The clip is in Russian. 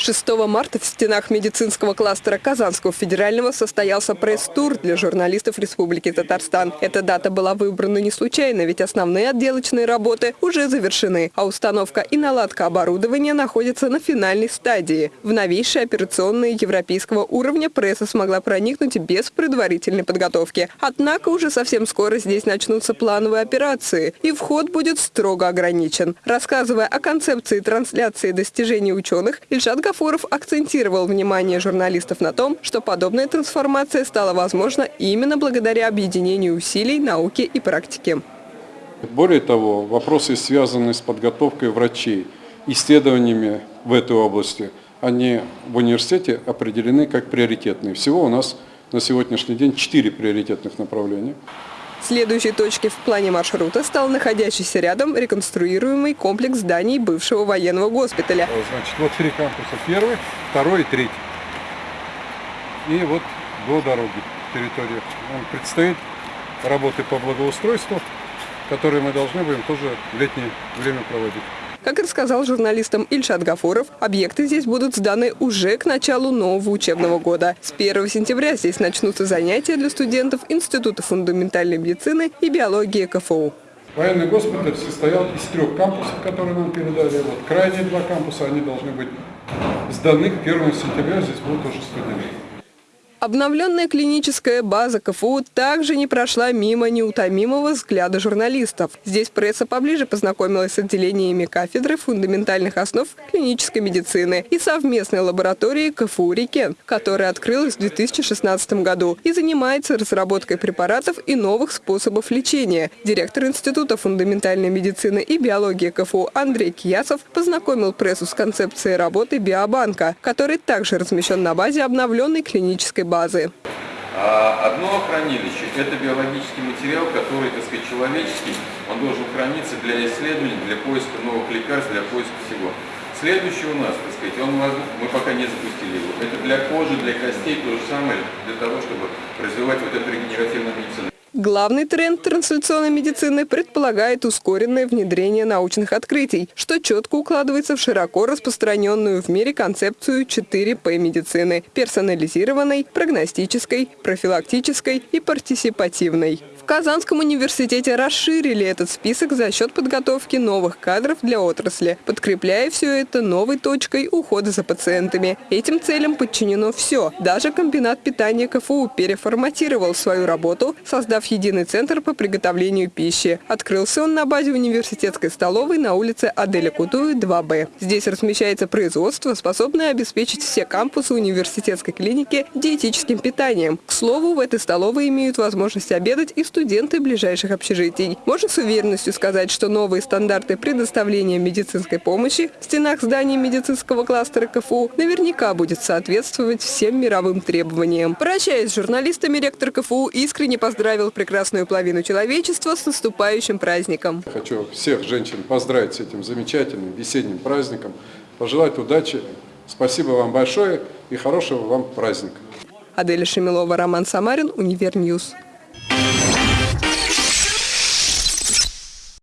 6 марта в стенах медицинского кластера Казанского федерального состоялся пресс-тур для журналистов Республики Татарстан. Эта дата была выбрана не случайно, ведь основные отделочные работы уже завершены, а установка и наладка оборудования находятся на финальной стадии. В новейшие операционные европейского уровня пресса смогла проникнуть без предварительной подготовки. Однако уже совсем скоро здесь начнутся плановые операции, и вход будет строго ограничен. Рассказывая о концепции трансляции достижений ученых, Ильшат Гафуров акцентировал внимание журналистов на том, что подобная трансформация стала возможна именно благодаря объединению усилий науки и практики. Более того, вопросы, связанные с подготовкой врачей, исследованиями в этой области, они в университете определены как приоритетные. Всего у нас на сегодняшний день четыре приоритетных направления. Следующей точкой в плане маршрута стал находящийся рядом реконструируемый комплекс зданий бывшего военного госпиталя. Значит, вот три кампуса. Первый, второй и третий. И вот до дороги территория. Нам предстоит работы по благоустройству, которые мы должны будем тоже в летнее время проводить. Как рассказал журналистам Ильшат Гафуров, объекты здесь будут сданы уже к началу нового учебного года. С 1 сентября здесь начнутся занятия для студентов Института фундаментальной медицины и биологии КФУ. Военный госпиталь состоял из трех кампусов, которые нам передали. Вот крайние два кампуса, они должны быть сданы к 1 сентября, здесь будут уже студенты. Обновленная клиническая база КФУ также не прошла мимо неутомимого взгляда журналистов. Здесь пресса поближе познакомилась с отделениями кафедры фундаментальных основ клинической медицины и совместной лабораторией КФУ «Рикен», которая открылась в 2016 году и занимается разработкой препаратов и новых способов лечения. Директор Института фундаментальной медицины и биологии КФУ Андрей Киясов познакомил прессу с концепцией работы биобанка, который также размещен на базе обновленной клинической базы. А одно хранилище – это биологический материал, который, так сказать, человеческий, он должен храниться для исследований, для поиска новых лекарств, для поиска всего. Следующий у нас, так сказать, он, мы пока не запустили его. Это для кожи, для костей, то же самое, для того, чтобы развивать вот эту регенеративную медицину. Главный тренд трансляционной медицины предполагает ускоренное внедрение научных открытий, что четко укладывается в широко распространенную в мире концепцию 4П медицины – персонализированной, прогностической, профилактической и партисипативной. Казанском университете расширили этот список за счет подготовки новых кадров для отрасли, подкрепляя все это новой точкой ухода за пациентами. Этим целям подчинено все. Даже комбинат питания КФУ переформатировал свою работу, создав единый центр по приготовлению пищи. Открылся он на базе университетской столовой на улице Аделя Кутуи, 2Б. Здесь размещается производство, способное обеспечить все кампусы университетской клиники диетическим питанием. К слову, в этой столовой имеют возможность обедать и студенты ближайших общежитий. Можно с уверенностью сказать, что новые стандарты предоставления медицинской помощи в стенах зданий медицинского кластера КФУ наверняка будет соответствовать всем мировым требованиям. Прощаясь с журналистами, ректор КФУ искренне поздравил прекрасную половину человечества с наступающим праздником. Хочу всех женщин поздравить с этим замечательным весенним праздником, пожелать удачи. Спасибо вам большое и хорошего вам праздника. Аделя Шемилова, Роман Самарин, Univer News.